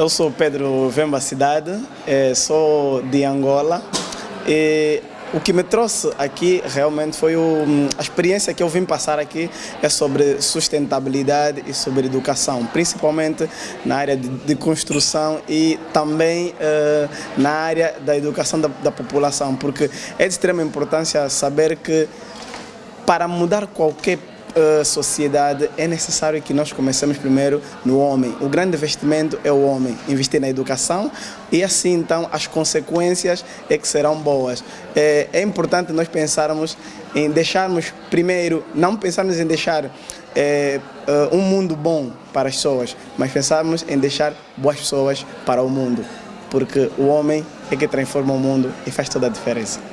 Eu sou Pedro Vemba Cidade, eh, sou de Angola. E o que me trouxe aqui realmente foi o, a experiência que eu vim passar aqui é sobre sustentabilidade e sobre educação, principalmente na área de, de construção e também uh, na área da educação da, da população, porque é de extrema importância saber que para mudar qualquer uh, sociedade, é necessário que nós comecemos primeiro no homem. O grande investimento é o homem, investir na educação e assim então as consequências é que serão boas. É, é importante nós pensarmos em deixarmos primeiro, não pensarmos em deixar é, uh, um mundo bom para as pessoas, mas pensarmos em deixar boas pessoas para o mundo, porque o homem é que transforma o mundo e faz toda a diferença.